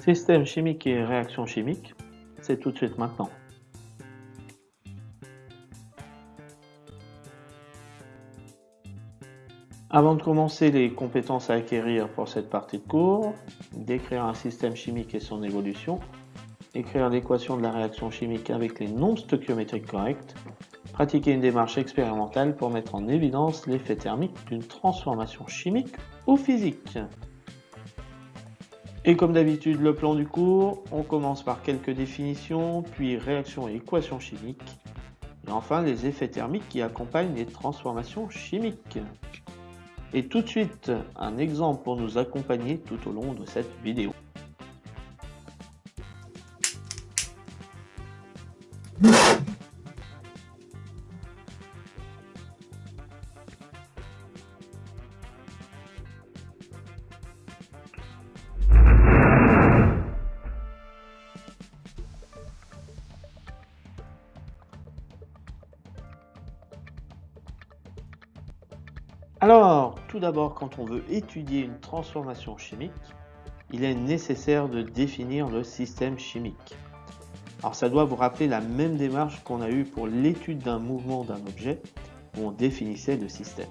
Système chimique et réaction chimique, c'est tout de suite maintenant. Avant de commencer les compétences à acquérir pour cette partie de cours, décrire un système chimique et son évolution, écrire l'équation de la réaction chimique avec les nombres stoichiométriques corrects, pratiquer une démarche expérimentale pour mettre en évidence l'effet thermique d'une transformation chimique ou physique. Et comme d'habitude, le plan du cours, on commence par quelques définitions, puis réactions et équations chimiques, et enfin les effets thermiques qui accompagnent les transformations chimiques. Et tout de suite, un exemple pour nous accompagner tout au long de cette vidéo. Tout d'abord, quand on veut étudier une transformation chimique, il est nécessaire de définir le système chimique. Alors ça doit vous rappeler la même démarche qu'on a eue pour l'étude d'un mouvement d'un objet, où on définissait le système.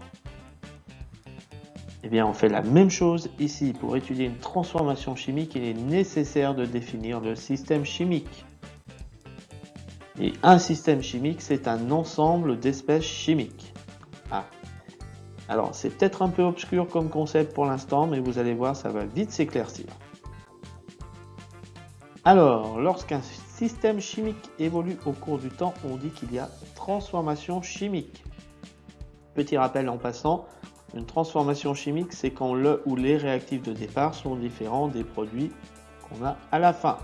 Eh bien, on fait la même chose ici. Pour étudier une transformation chimique, il est nécessaire de définir le système chimique. Et un système chimique, c'est un ensemble d'espèces chimiques. Alors, c'est peut-être un peu obscur comme concept pour l'instant, mais vous allez voir, ça va vite s'éclaircir. Alors, lorsqu'un système chimique évolue au cours du temps, on dit qu'il y a transformation chimique. Petit rappel en passant, une transformation chimique, c'est quand le ou les réactifs de départ sont différents des produits qu'on a à la fin.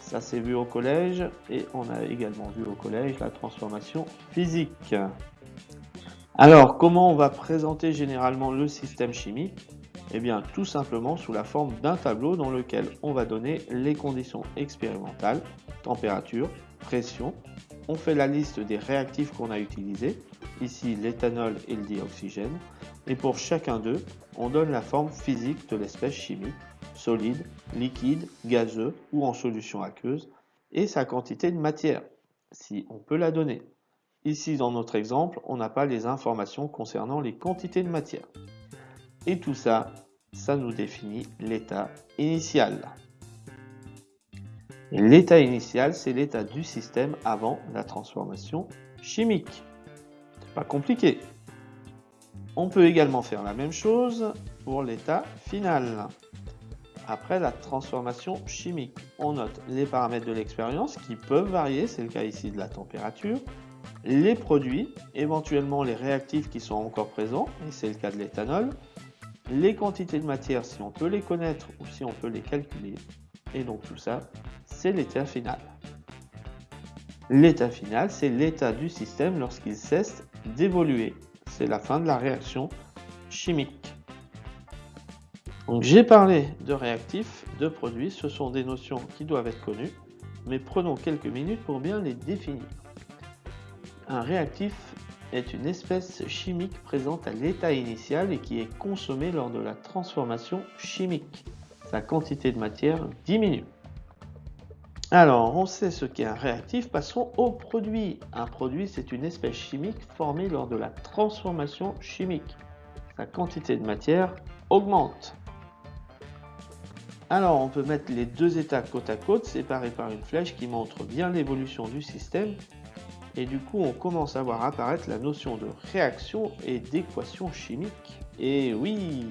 Ça s'est vu au collège et on a également vu au collège la transformation physique. Alors, comment on va présenter généralement le système chimique? Eh bien, tout simplement sous la forme d'un tableau dans lequel on va donner les conditions expérimentales, température, pression. On fait la liste des réactifs qu'on a utilisés, ici l'éthanol et le dioxygène. Et pour chacun d'eux, on donne la forme physique de l'espèce chimique, solide, liquide, gazeux ou en solution aqueuse, et sa quantité de matière, si on peut la donner. Ici, dans notre exemple, on n'a pas les informations concernant les quantités de matière. Et tout ça, ça nous définit l'état initial. L'état initial, c'est l'état du système avant la transformation chimique. C'est pas compliqué. On peut également faire la même chose pour l'état final. Après la transformation chimique, on note les paramètres de l'expérience qui peuvent varier, c'est le cas ici de la température, les produits, éventuellement les réactifs qui sont encore présents, et c'est le cas de l'éthanol, les quantités de matière si on peut les connaître ou si on peut les calculer, et donc tout ça, c'est l'état final. L'état final, c'est l'état du système lorsqu'il cesse d'évoluer. C'est la fin de la réaction chimique. Donc j'ai parlé de réactifs, de produits, ce sont des notions qui doivent être connues, mais prenons quelques minutes pour bien les définir. Un réactif est une espèce chimique présente à l'état initial et qui est consommée lors de la transformation chimique. Sa quantité de matière diminue. Alors, on sait ce qu'est un réactif, passons au produit. Un produit, c'est une espèce chimique formée lors de la transformation chimique. Sa quantité de matière augmente. Alors, on peut mettre les deux états côte à côte, séparés par une flèche qui montre bien l'évolution du système et du coup, on commence à voir apparaître la notion de réaction et d'équation chimique. Et oui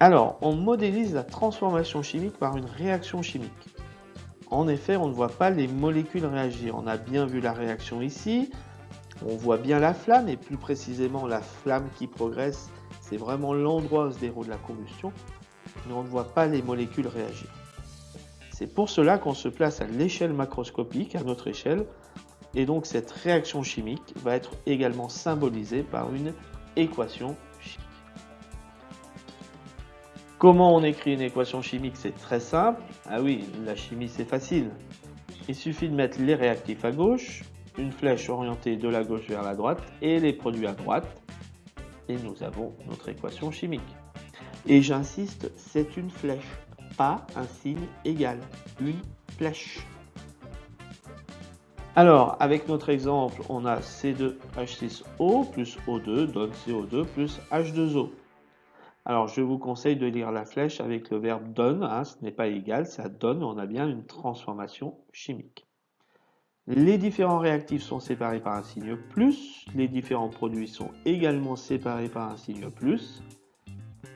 Alors, on modélise la transformation chimique par une réaction chimique. En effet, on ne voit pas les molécules réagir. On a bien vu la réaction ici. On voit bien la flamme, et plus précisément la flamme qui progresse, c'est vraiment l'endroit où se déroule la combustion. Mais on ne voit pas les molécules réagir. C'est pour cela qu'on se place à l'échelle macroscopique, à notre échelle, et donc cette réaction chimique va être également symbolisée par une équation chimique. Comment on écrit une équation chimique? C'est très simple. Ah oui, la chimie c'est facile. Il suffit de mettre les réactifs à gauche, une flèche orientée de la gauche vers la droite et les produits à droite. Et nous avons notre équation chimique. Et j'insiste, c'est une flèche pas un signe égal, une flèche. Alors, avec notre exemple, on a C2H6O plus O2 donne CO2 plus H2O. Alors, je vous conseille de lire la flèche avec le verbe donne, hein, ce n'est pas égal, ça donne, on a bien une transformation chimique. Les différents réactifs sont séparés par un signe plus, les différents produits sont également séparés par un signe plus.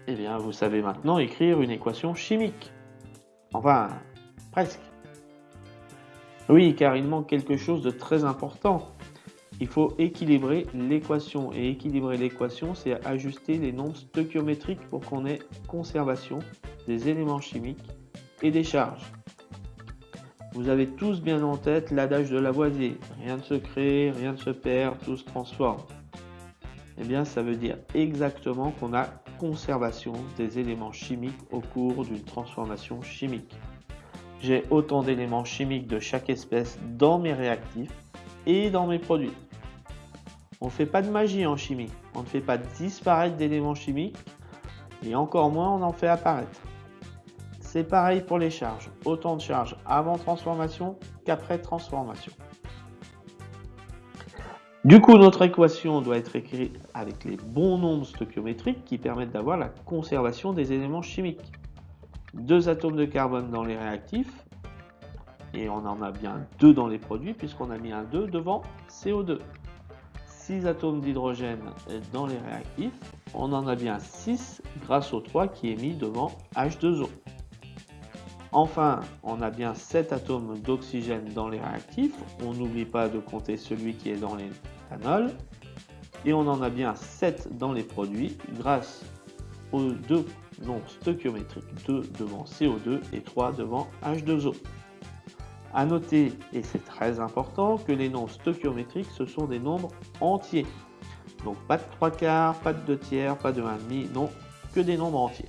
Eh bien, vous savez maintenant écrire une équation chimique. Enfin, presque. Oui, car il manque quelque chose de très important. Il faut équilibrer l'équation. Et équilibrer l'équation, c'est ajuster les nombres stoichiométriques pour qu'on ait conservation des éléments chimiques et des charges. Vous avez tous bien en tête l'adage de Lavoisier. Rien ne se crée, rien ne se perd, tout se transforme. Eh bien, ça veut dire exactement qu'on a conservation des éléments chimiques au cours d'une transformation chimique. J'ai autant d'éléments chimiques de chaque espèce dans mes réactifs et dans mes produits. On ne fait pas de magie en chimie. On ne fait pas disparaître d'éléments chimiques et encore moins on en fait apparaître. C'est pareil pour les charges. Autant de charges avant transformation qu'après transformation. Du coup, notre équation doit être écrite avec les bons nombres stoichiométriques qui permettent d'avoir la conservation des éléments chimiques deux atomes de carbone dans les réactifs, et on en a bien deux dans les produits puisqu'on a mis un 2 devant CO2. 6 atomes d'hydrogène dans les réactifs, on en a bien 6 grâce au 3 qui est mis devant H2O. Enfin, on a bien 7 atomes d'oxygène dans les réactifs, on n'oublie pas de compter celui qui est dans et on en a bien 7 dans les produits grâce aux deux nombres stoichiométriques 2 devant CO2 et 3 devant H2O. A noter, et c'est très important, que les nombres stoichiométriques, ce sont des nombres entiers. Donc pas de 3 quarts, pas de 2 tiers, pas de 1,5, non, que des nombres entiers.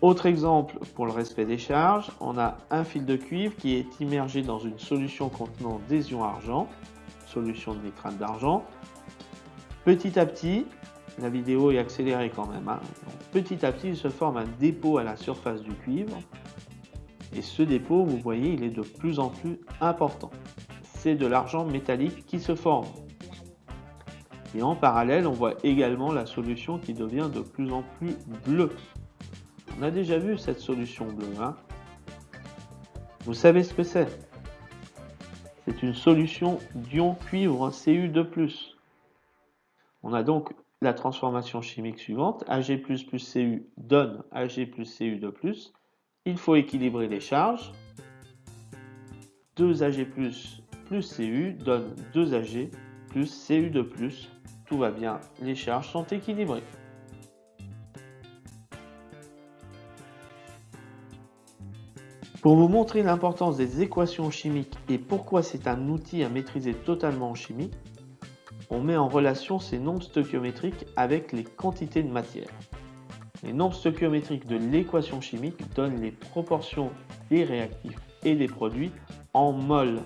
Autre exemple pour le respect des charges, on a un fil de cuivre qui est immergé dans une solution contenant des ions argent, solution de nitrate d'argent. Petit à petit, la vidéo est accélérée quand même. Hein. petit à petit, il se forme un dépôt à la surface du cuivre. Et ce dépôt, vous voyez, il est de plus en plus important. C'est de l'argent métallique qui se forme. Et en parallèle, on voit également la solution qui devient de plus en plus bleue. On a déjà vu cette solution bleue. Hein vous savez ce que c'est? C'est une solution d'ion cuivre Cu2+. On a donc la transformation chimique suivante, Ag++ plus Cu donne Ag plus Cu de plus. Il faut équilibrer les charges. 2Ag plus Cu donne 2Ag plus Cu de plus. Tout va bien, les charges sont équilibrées. Pour vous montrer l'importance des équations chimiques et pourquoi c'est un outil à maîtriser totalement en chimie, on met en relation ces nombres stoichiométriques avec les quantités de matière. Les nombres stoichiométriques de l'équation chimique donnent les proportions des réactifs et des produits en mol.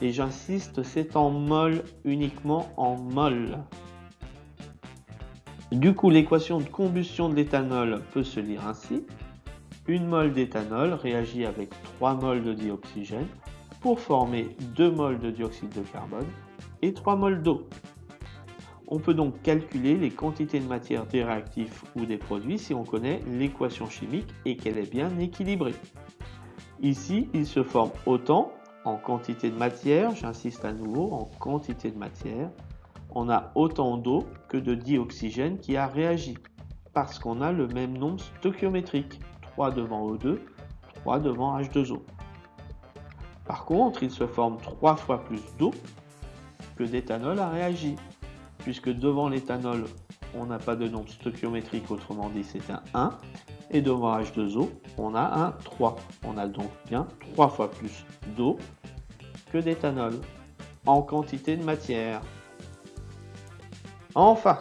Et j'insiste, c'est en mol, uniquement en mol. Du coup, l'équation de combustion de l'éthanol peut se lire ainsi. Une mol d'éthanol réagit avec 3 moles de dioxygène pour former 2 moles de dioxyde de carbone et 3 moles d'eau. On peut donc calculer les quantités de matière des réactifs ou des produits si on connaît l'équation chimique et qu'elle est bien équilibrée. Ici, il se forme autant en quantité de matière, j'insiste à nouveau, en quantité de matière, on a autant d'eau que de dioxygène qui a réagi, parce qu'on a le même nombre stoichiométrique, 3 devant O2, 3 devant H2O. Par contre, il se forme 3 fois plus d'eau que d'éthanol a réagi, puisque devant l'éthanol, on n'a pas de nombre stoichiométrique, autrement dit c'est un 1, et devant H2O, on a un 3. On a donc bien 3 fois plus d'eau que d'éthanol en quantité de matière. Enfin,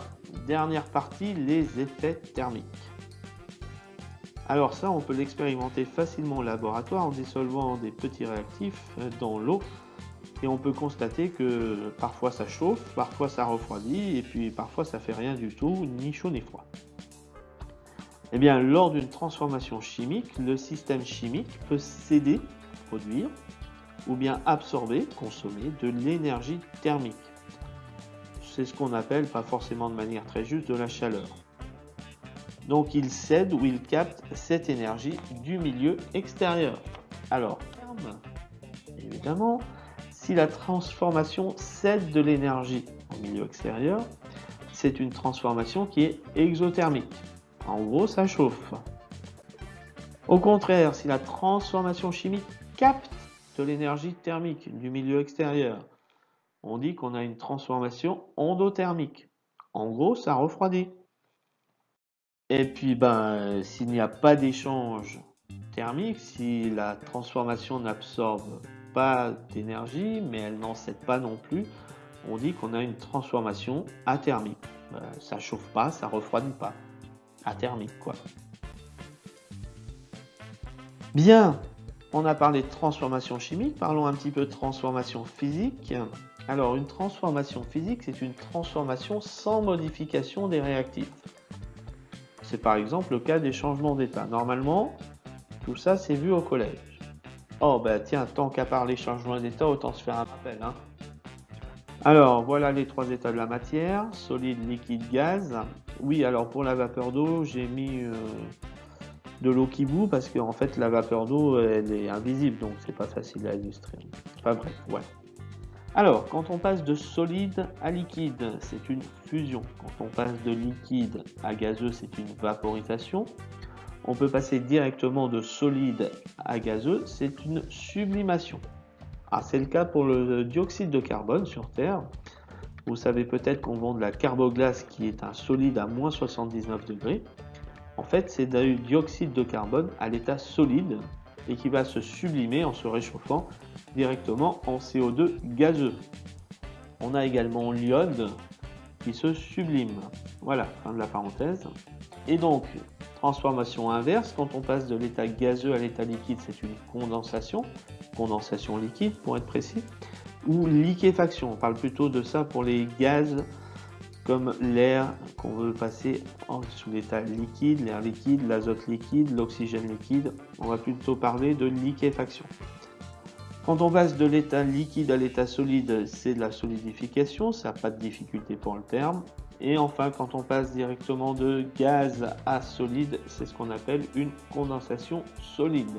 dernière partie, les effets thermiques. Alors ça, on peut l'expérimenter facilement au laboratoire en dissolvant des petits réactifs dans l'eau et on peut constater que parfois ça chauffe, parfois ça refroidit, et puis parfois ça fait rien du tout, ni chaud ni froid. Eh bien, lors d'une transformation chimique, le système chimique peut céder, produire, ou bien absorber, consommer de l'énergie thermique. C'est ce qu'on appelle, pas forcément de manière très juste, de la chaleur. Donc il cède ou il capte cette énergie du milieu extérieur. Alors, évidemment, si la transformation cède de l'énergie au milieu extérieur, c'est une transformation qui est exothermique. En gros, ça chauffe. Au contraire, si la transformation chimique capte de l'énergie thermique du milieu extérieur, on dit qu'on a une transformation endothermique. En gros, ça refroidit. Et puis, ben, s'il n'y a pas d'échange thermique, si la transformation n'absorbe pas d'énergie, mais elle n'en cède pas non plus, on dit qu'on a une transformation athermique. Ben, ça chauffe pas, ça refroidit pas. Athermique, quoi. Bien, on a parlé de transformation chimique, parlons un petit peu de transformation physique. Alors, une transformation physique, c'est une transformation sans modification des réactifs. C'est par exemple le cas des changements d'état. Normalement, tout ça, c'est vu au collège. Oh, bah tiens, tant qu'à parler changement d'état, autant se faire un rappel. Hein. Alors, voilà les trois états de la matière, solide, liquide, gaz. Oui, alors pour la vapeur d'eau, j'ai mis euh, de l'eau qui bout parce qu'en fait, la vapeur d'eau, elle est invisible, donc c'est pas facile à illustrer. Enfin bref, ouais. Alors, quand on passe de solide à liquide, c'est une fusion. Quand on passe de liquide à gazeux, c'est une vaporisation. On peut passer directement de solide à gazeux, c'est une sublimation. Ah, c'est le cas pour le dioxyde de carbone sur Terre. Vous savez peut-être qu'on vend de la carboglace qui est un solide à moins 79 degrés. En fait, c'est du dioxyde de carbone à l'état solide et qui va se sublimer en se réchauffant directement en CO2 gazeux. On a également l'iode qui se sublime. Voilà, fin de la parenthèse. Et donc, transformation inverse, quand on passe de l'état gazeux à l'état liquide, c'est une condensation, condensation liquide pour être précis, ou liquéfaction, on parle plutôt de ça pour les gaz comme l'air qu'on veut passer en, sous l'état liquide, l'air liquide, l'azote liquide, l'oxygène liquide. On va plutôt parler de liquéfaction. Quand on passe de l'état liquide à l'état solide, c'est de la solidification, ça n'a pas de difficulté pour le terme. Et enfin, quand on passe directement de gaz à solide, c'est ce qu'on appelle une condensation solide.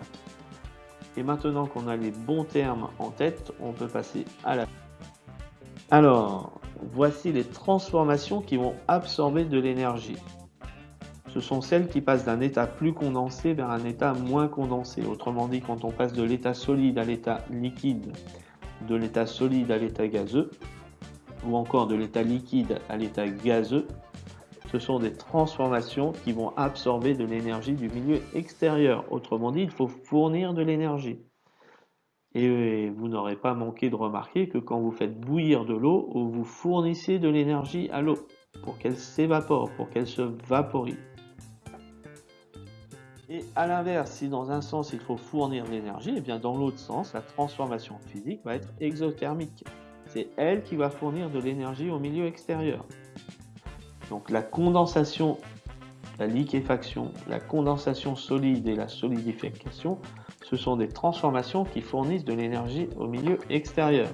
Et maintenant qu'on a les bons termes en tête, on peut passer à la... Alors, voici les transformations qui vont absorber de l'énergie. Ce sont celles qui passent d'un état plus condensé vers un état moins condensé. Autrement dit, quand on passe de l'état solide à l'état liquide, de l'état solide à l'état gazeux, ou encore de l'état liquide à l'état gazeux, ce sont des transformations qui vont absorber de l'énergie du milieu extérieur. Autrement dit, il faut fournir de l'énergie. Et vous n'aurez pas manqué de remarquer que quand vous faites bouillir de l'eau, vous fournissez de l'énergie à l'eau pour qu'elle s'évapore, pour qu'elle se vaporise. Et à l'inverse, si dans un sens il faut fournir de l'énergie, et eh bien dans l'autre sens, la transformation physique va être exothermique. C'est elle qui va fournir de l'énergie au milieu extérieur. Donc la condensation, la liquéfaction, la condensation solide et la solidification ce sont des transformations qui fournissent de l'énergie au milieu extérieur.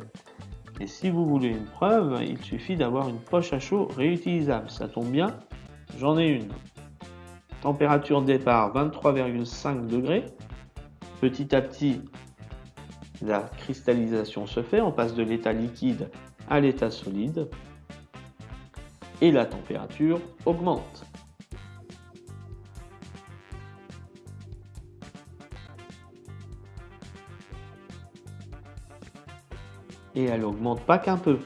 Et si vous voulez une preuve, il suffit d'avoir une poche à chaud réutilisable. Ça tombe bien, j'en ai une. Température départ 23,5 degrés. Petit à petit, la cristallisation se fait. On passe de l'état liquide à l'état solide. Et la température augmente. Et elle augmente pas qu'un peu.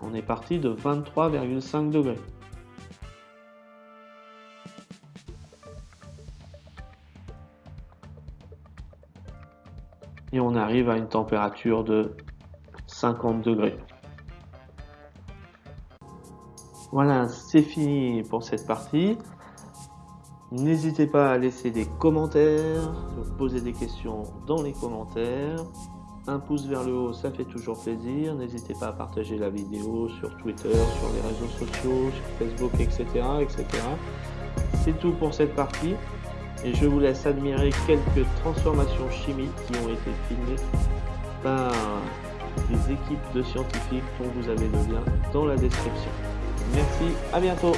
On est parti de 23,5 degrés. Et on arrive à une température de 50 degrés. Voilà, c'est fini pour cette partie. N'hésitez pas à laisser des commentaires, poser des questions dans les commentaires. Un pouce vers le haut, ça fait toujours plaisir. N'hésitez pas à partager la vidéo sur Twitter, sur les réseaux sociaux, sur Facebook, etc. etc. c'est tout pour cette partie. Et je vous laisse admirer quelques transformations chimiques qui ont été filmées par des équipes de scientifiques dont vous avez le lien dans la description. Merci, à bientôt